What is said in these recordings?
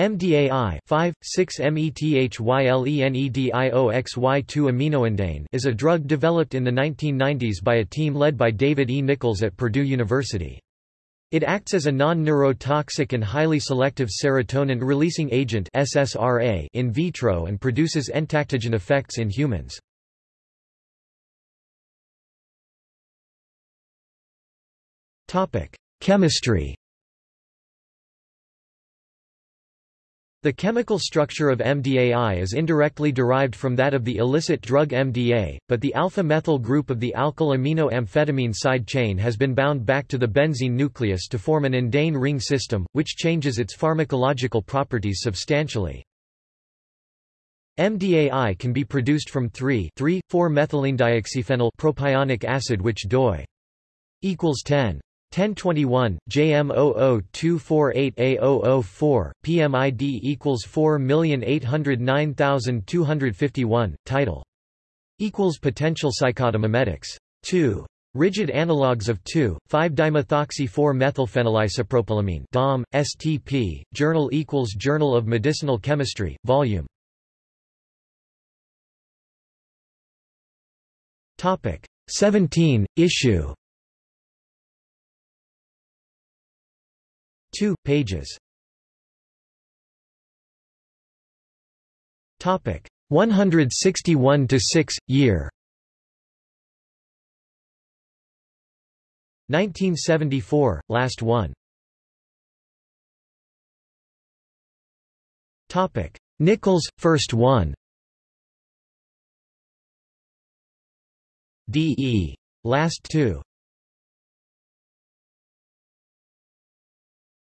MDAI 5,6-methylenedioxy2 aminoindane is a drug developed in the 1990s by a team led by David E. Nichols at Purdue University. It acts as a non-neurotoxic and highly selective serotonin-releasing agent SSRA in vitro and produces entactogen effects in humans. Chemistry The chemical structure of MDAI is indirectly derived from that of the illicit drug MDA, but the alpha-methyl group of the alkyl amino-amphetamine side chain has been bound back to the benzene nucleus to form an indane ring system, which changes its pharmacological properties substantially. MDAI can be produced from 3,3,4-methylenedioxyphenyl propionic acid which doi equals 10 1021, JM00248A004, PMID equals 4809251, title. Equals potential psychotomimetics. 2. Rigid analogues of 2,5-dimethoxy-4-methylphenylisopropylamine DOM, STP, Journal equals Journal of Medicinal Chemistry, Volume. Topic 17, issue 2, pages. Topic 161 to 6 year. 1974, last one. Topic Nichols, first one. D.E. Last two.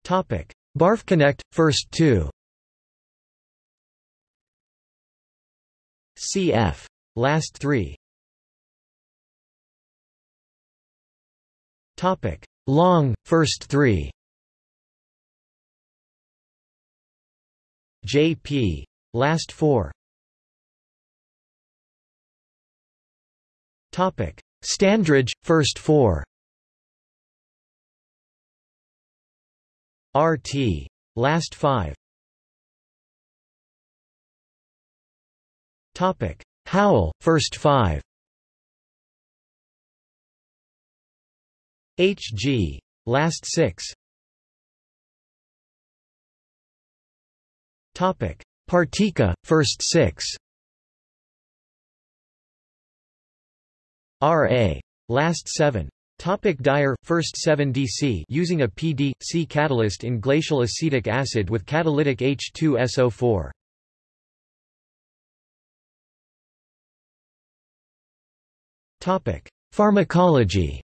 Topic: BarfConnect first 2. CF. Last 3. Topic: Long first 3. JP. Last 4. Topic: Standridge first 4. RT. Last 5. Topic: Howell, first 5. HG. Last 6. Topic: Partika, first 6. RA. Last 7. Topic Dyer, first 7 DC using a PD-C catalyst in glacial acetic acid with catalytic H2SO4. Topic Pharmacology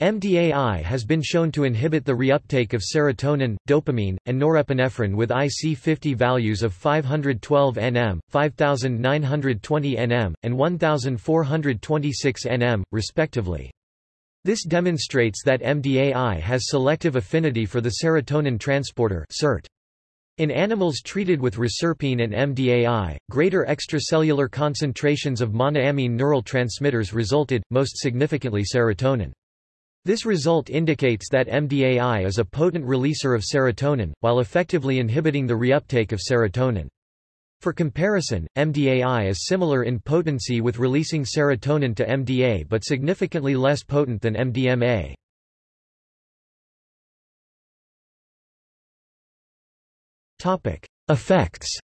MDAI has been shown to inhibit the reuptake of serotonin, dopamine, and norepinephrine with IC50 values of 512 nm, 5920 nm, and 1426 nm, respectively. This demonstrates that MDAI has selective affinity for the serotonin transporter. In animals treated with reserpine and MDAI, greater extracellular concentrations of monoamine neural transmitters resulted, most significantly serotonin. This result indicates that MDAI is a potent releaser of serotonin, while effectively inhibiting the reuptake of serotonin. For comparison, MDAI is similar in potency with releasing serotonin to MDA but significantly less potent than MDMA. Effects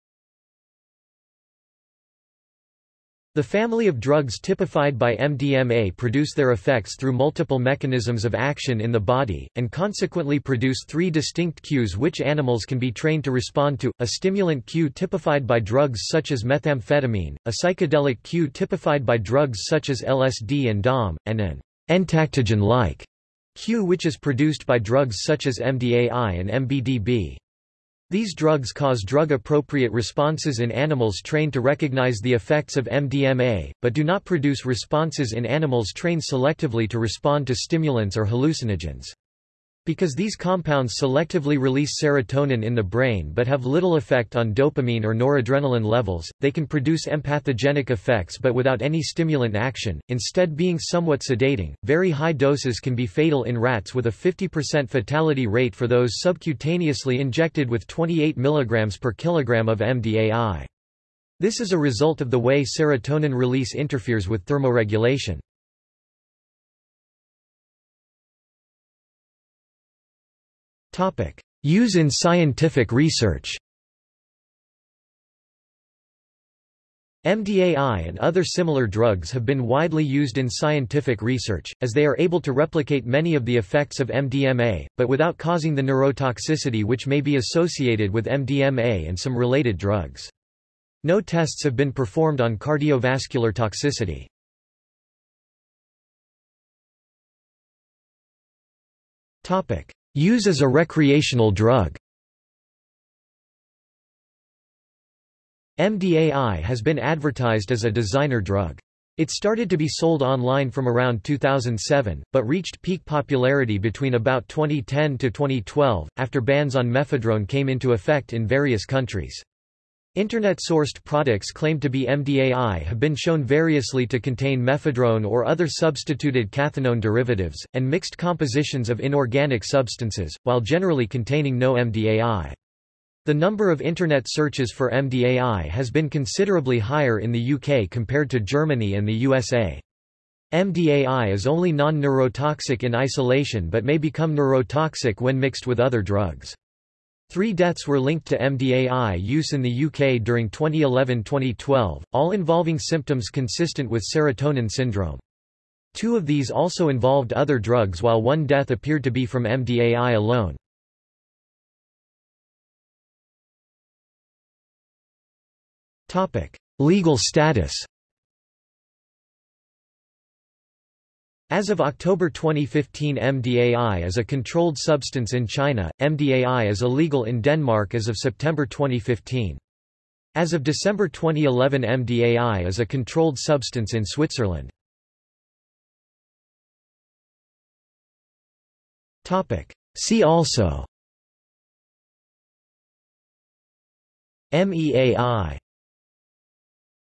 The family of drugs typified by MDMA produce their effects through multiple mechanisms of action in the body, and consequently produce three distinct cues which animals can be trained to respond to, a stimulant cue typified by drugs such as methamphetamine, a psychedelic cue typified by drugs such as LSD and DOM, and an entactogen-like cue which is produced by drugs such as MDAI and MBDB. These drugs cause drug-appropriate responses in animals trained to recognize the effects of MDMA, but do not produce responses in animals trained selectively to respond to stimulants or hallucinogens. Because these compounds selectively release serotonin in the brain but have little effect on dopamine or noradrenaline levels, they can produce empathogenic effects but without any stimulant action, instead being somewhat sedating. Very high doses can be fatal in rats with a 50% fatality rate for those subcutaneously injected with 28 mg per kilogram of MDAI. This is a result of the way serotonin release interferes with thermoregulation. Use in scientific research MDAI and other similar drugs have been widely used in scientific research, as they are able to replicate many of the effects of MDMA, but without causing the neurotoxicity which may be associated with MDMA and some related drugs. No tests have been performed on cardiovascular toxicity. Use as a recreational drug MDAI has been advertised as a designer drug. It started to be sold online from around 2007, but reached peak popularity between about 2010 to 2012, after bans on mephedrone came into effect in various countries. Internet-sourced products claimed to be MDAI have been shown variously to contain mephedrone or other substituted cathinone derivatives, and mixed compositions of inorganic substances, while generally containing no MDAI. The number of Internet searches for MDAI has been considerably higher in the UK compared to Germany and the USA. MDAI is only non-neurotoxic in isolation but may become neurotoxic when mixed with other drugs. Three deaths were linked to MDAI use in the UK during 2011-2012, all involving symptoms consistent with serotonin syndrome. Two of these also involved other drugs while one death appeared to be from MDAI alone. Legal status As of October 2015 MDAI is a controlled substance in China, MDAI is illegal in Denmark as of September 2015. As of December 2011 MDAI is a controlled substance in Switzerland. See also MEAI